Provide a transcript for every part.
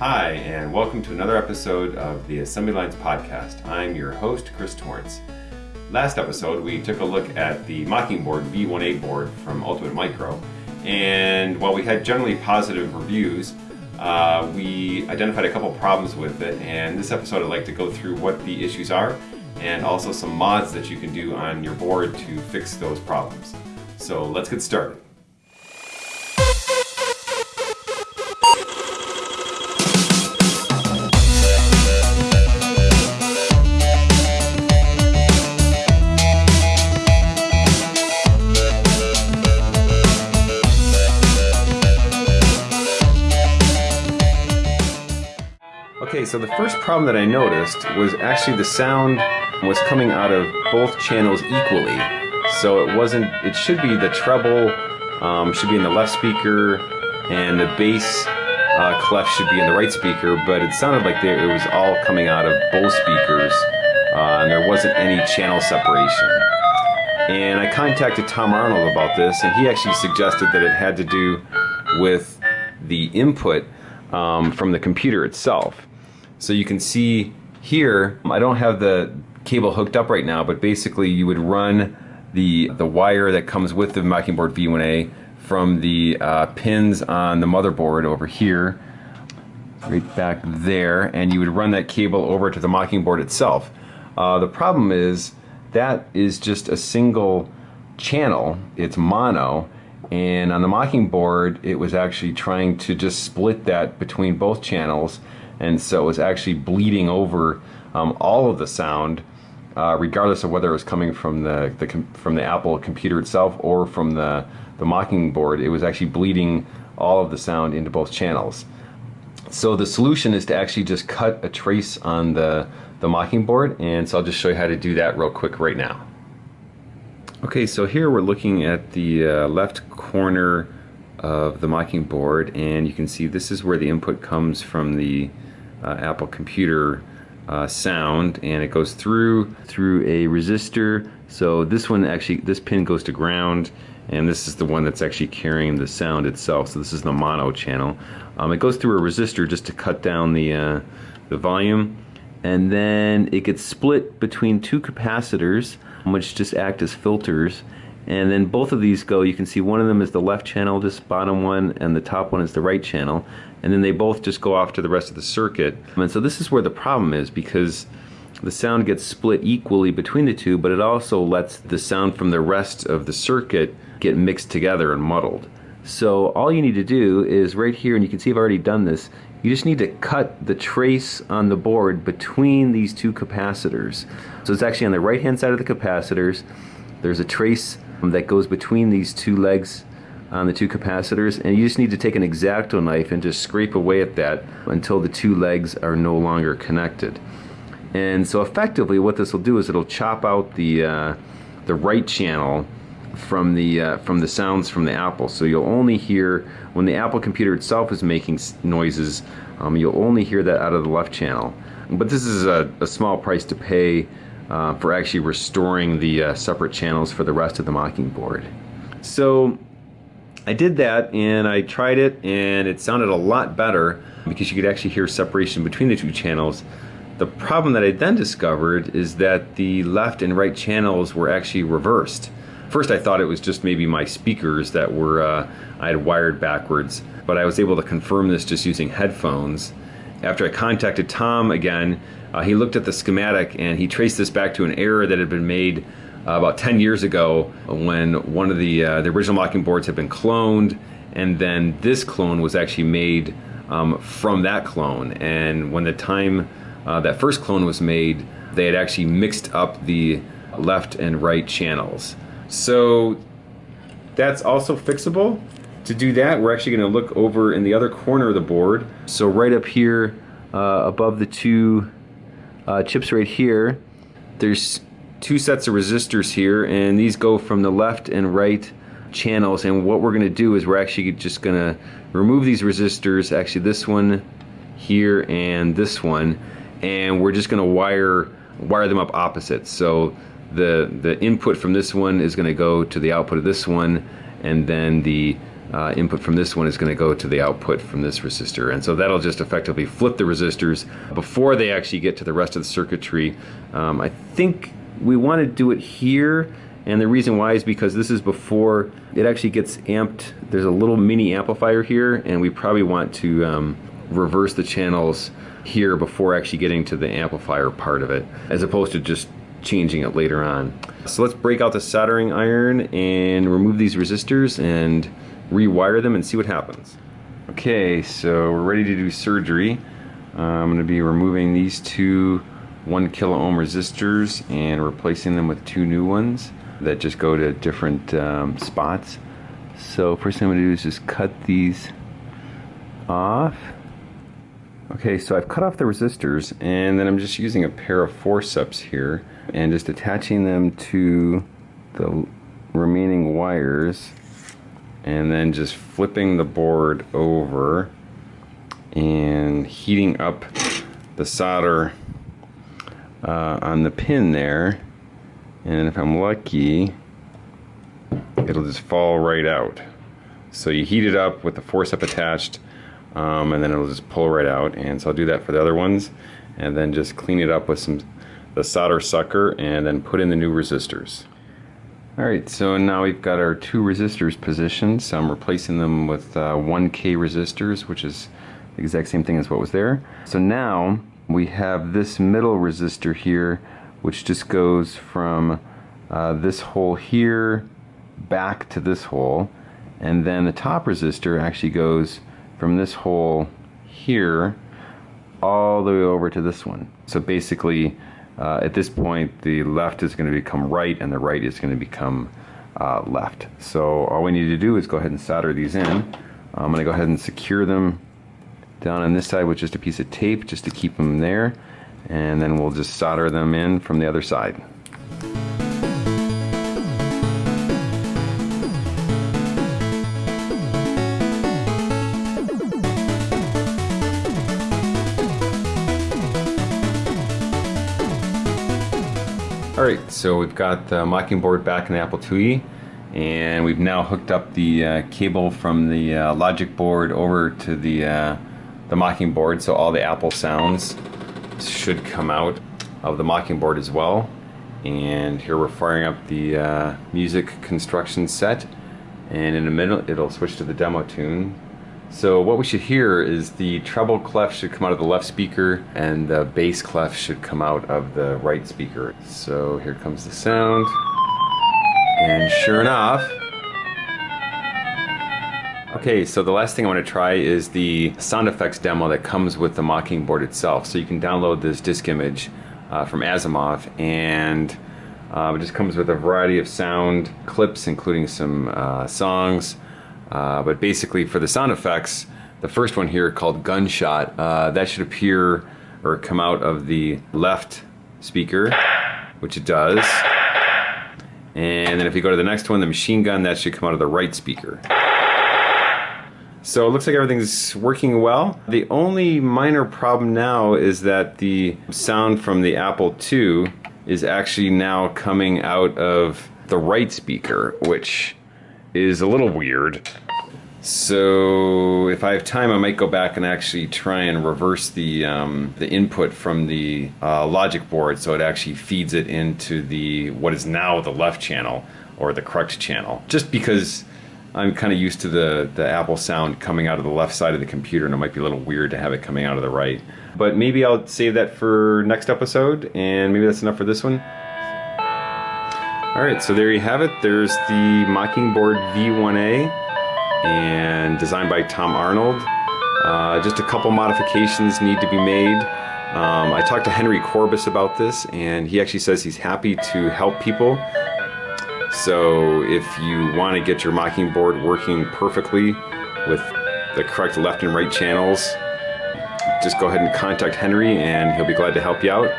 Hi, and welcome to another episode of the Assembly Lines Podcast. I'm your host, Chris Torrence. Last episode, we took a look at the Mockingboard V1A board from Ultimate Micro, and while we had generally positive reviews, uh, we identified a couple problems with it, and this episode I'd like to go through what the issues are and also some mods that you can do on your board to fix those problems. So let's get started. So the first problem that I noticed was actually the sound was coming out of both channels equally. So it wasn't, it should be the treble um, should be in the left speaker and the bass uh, clef should be in the right speaker, but it sounded like it was all coming out of both speakers uh, and there wasn't any channel separation. And I contacted Tom Arnold about this and he actually suggested that it had to do with the input um, from the computer itself. So you can see here, I don't have the cable hooked up right now, but basically you would run the, the wire that comes with the Mockingboard V1A from the uh, pins on the motherboard over here, right back there, and you would run that cable over to the Mockingboard itself. Uh, the problem is that is just a single channel, it's mono, and on the Mockingboard it was actually trying to just split that between both channels and so it was actually bleeding over um, all of the sound uh, regardless of whether it was coming from the, the from the Apple computer itself or from the the Mockingboard. it was actually bleeding all of the sound into both channels so the solution is to actually just cut a trace on the the Mockingboard, and so I'll just show you how to do that real quick right now okay so here we're looking at the uh, left corner of the Mockingboard and you can see this is where the input comes from the uh, Apple computer uh, sound and it goes through through a resistor. So this one actually this pin goes to ground and this is the one that's actually carrying the sound itself. So this is the mono channel. Um, it goes through a resistor just to cut down the uh, the volume and then it gets split between two capacitors which just act as filters and then both of these go you can see one of them is the left channel this bottom one and the top one is the right channel. And then they both just go off to the rest of the circuit. And so this is where the problem is because the sound gets split equally between the two but it also lets the sound from the rest of the circuit get mixed together and muddled. So all you need to do is right here and you can see I've already done this you just need to cut the trace on the board between these two capacitors. So it's actually on the right hand side of the capacitors. There's a trace that goes between these two legs on the two capacitors and you just need to take an X-Acto knife and just scrape away at that until the two legs are no longer connected. And so effectively what this will do is it'll chop out the, uh, the right channel from the uh, from the sounds from the Apple. So you'll only hear when the Apple computer itself is making noises, um, you'll only hear that out of the left channel. But this is a, a small price to pay uh, for actually restoring the uh, separate channels for the rest of the Mockingboard. So I did that and I tried it and it sounded a lot better because you could actually hear separation between the two channels. The problem that I then discovered is that the left and right channels were actually reversed. First I thought it was just maybe my speakers that were uh, I had wired backwards, but I was able to confirm this just using headphones. After I contacted Tom again, uh, he looked at the schematic and he traced this back to an error that had been made uh, about 10 years ago when one of the, uh, the original Mockingboards had been cloned and then this clone was actually made um, from that clone and when the time uh, that first clone was made they had actually mixed up the left and right channels. So that's also fixable. To do that we're actually going to look over in the other corner of the board. So right up here uh, above the two uh, chips right here. There's two sets of resistors here and these go from the left and right channels and what we're going to do is we're actually just going to remove these resistors actually this one here and this one and we're just going to wire wire them up opposite so the the input from this one is going to go to the output of this one and then the uh, input from this one is going to go to the output from this resistor. And so that'll just effectively flip the resistors before they actually get to the rest of the circuitry. Um, I think we want to do it here. And the reason why is because this is before it actually gets amped. There's a little mini amplifier here, and we probably want to um, reverse the channels here before actually getting to the amplifier part of it, as opposed to just changing it later on. So let's break out the soldering iron and remove these resistors and rewire them and see what happens. Okay, so we're ready to do surgery. Uh, I'm going to be removing these two 1 kilo ohm resistors and replacing them with two new ones that just go to different um, spots. So first thing I'm going to do is just cut these off. Okay, so I've cut off the resistors and then I'm just using a pair of forceps here and just attaching them to the remaining wires and then just flipping the board over and heating up the solder uh, on the pin there. And if I'm lucky it'll just fall right out. So you heat it up with the forcep attached um, and then it'll just pull right out. And so I'll do that for the other ones and then just clean it up with some the solder sucker and then put in the new resistors Alright, so now we've got our two resistors positioned. So I'm replacing them with uh, 1K resistors, which is the exact same thing as what was there. So now we have this middle resistor here, which just goes from uh, this hole here back to this hole. And then the top resistor actually goes from this hole here all the way over to this one. So basically, uh, at this point, the left is going to become right and the right is going to become uh, left. So all we need to do is go ahead and solder these in. I'm going to go ahead and secure them down on this side with just a piece of tape just to keep them there. And then we'll just solder them in from the other side. Alright, so we've got the Mockingboard back in the Apple IIe and we've now hooked up the uh, cable from the uh, logic board over to the, uh, the Mockingboard so all the Apple sounds should come out of the Mockingboard as well. And here we're firing up the uh, music construction set and in a minute it'll switch to the demo tune so what we should hear is the treble clef should come out of the left speaker and the bass clef should come out of the right speaker. So here comes the sound. And sure enough, Okay, so the last thing I want to try is the sound effects demo that comes with the Mockingboard itself. So you can download this disk image uh, from Asimov and uh, it just comes with a variety of sound clips including some uh, songs, uh, but basically for the sound effects, the first one here called Gunshot, uh, that should appear or come out of the left speaker, which it does. And then if you go to the next one, the machine gun, that should come out of the right speaker. So it looks like everything's working well. The only minor problem now is that the sound from the Apple II is actually now coming out of the right speaker, which is a little weird. So if I have time, I might go back and actually try and reverse the um, the input from the uh, logic board so it actually feeds it into the what is now the left channel or the correct channel. Just because I'm kind of used to the, the Apple sound coming out of the left side of the computer and it might be a little weird to have it coming out of the right. But maybe I'll save that for next episode and maybe that's enough for this one. Alright, so there you have it. There's the Mockingboard V1A and designed by Tom Arnold. Uh, just a couple modifications need to be made. Um, I talked to Henry Courbis about this and he actually says he's happy to help people. So if you want to get your Mockingboard working perfectly with the correct left and right channels, just go ahead and contact Henry and he'll be glad to help you out.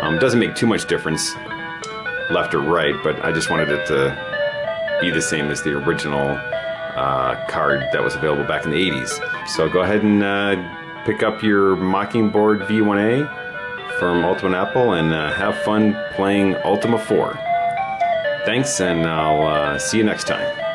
Um, doesn't make too much difference left or right, but I just wanted it to be the same as the original uh, card that was available back in the 80s. So go ahead and uh, pick up your Mockingboard V1A from Ultima Apple and uh, have fun playing Ultima 4. Thanks, and I'll uh, see you next time.